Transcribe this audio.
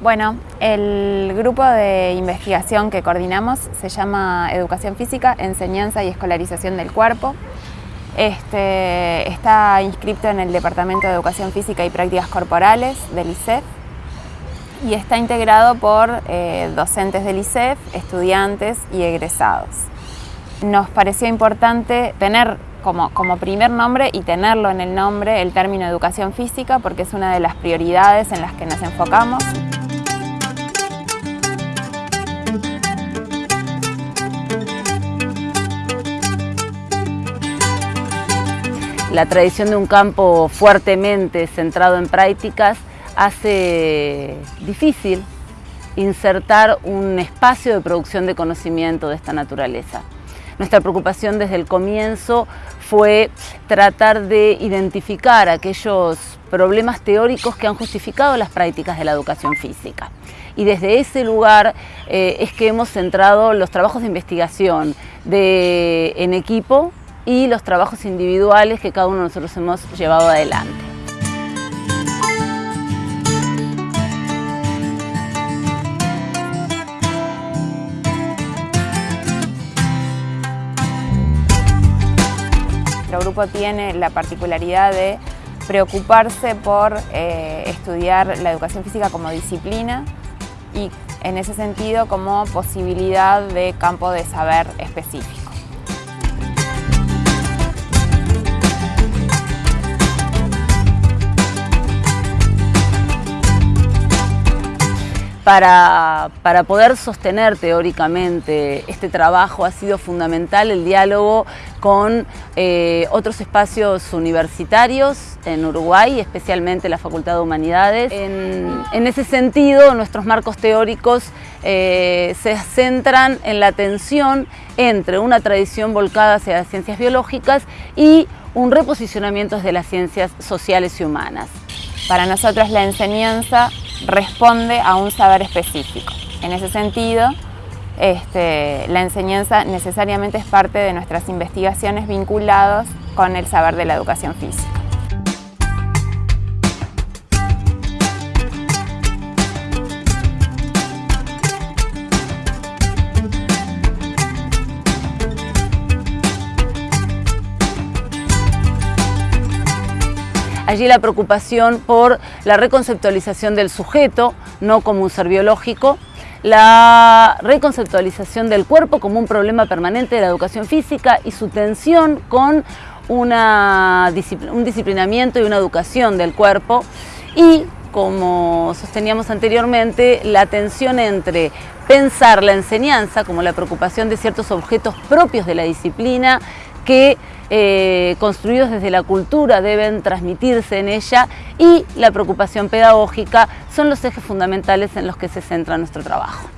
Bueno, el grupo de investigación que coordinamos se llama Educación Física, Enseñanza y Escolarización del Cuerpo. Este, está inscrito en el Departamento de Educación Física y Prácticas Corporales del ICEF y está integrado por eh, docentes del ICEF, estudiantes y egresados. Nos pareció importante tener como, como, primer nombre y tenerlo en el nombre el término educación física porque es una de las prioridades en las que nos enfocamos. La tradición de un campo fuertemente centrado en prácticas hace difícil insertar un espacio de producción de conocimiento de esta naturaleza. Nuestra preocupación desde el comienzo fue tratar de identificar aquellos problemas teóricos que han justificado las prácticas de la educación física. Y desde ese lugar eh, es que hemos centrado los trabajos de investigación en equipo y los trabajos individuales que cada uno de nosotros hemos llevado adelante. Nuestro grupo tiene la particularidad de preocuparse por eh, estudiar la educación física como disciplina y en ese sentido como posibilidad de campo de saber específico. Para, poder sostener teóricamente este trabajo ha sido fundamental el diálogo con eh, otros espacios universitarios en Uruguay, especialmente la Facultad de Humanidades. En, ese sentido, nuestros marcos teóricos eh, se centran en la tensión entre una tradición volcada hacia las ciencias biológicas y un reposicionamiento de las ciencias sociales y humanas. Para nosotros la enseñanza responde a un saber específico. En ese sentido, este, la enseñanza necesariamente es parte de nuestras investigaciones vinculadas con el saber de la educación física. Allí la preocupación por la reconceptualización del sujeto, no como un ser biológico, la reconceptualización del cuerpo como un problema permanente de la educación física y su tensión con una, un disciplinamiento y una educación del cuerpo. Y como sosteníamos anteriormente, la tensión entre pensar la enseñanza como la preocupación de ciertos objetos propios de la disciplina que eh, construidos desde la cultura deben transmitirse en ella y la preocupación pedagógica son los ejes fundamentales en los que se centra nuestro trabajo.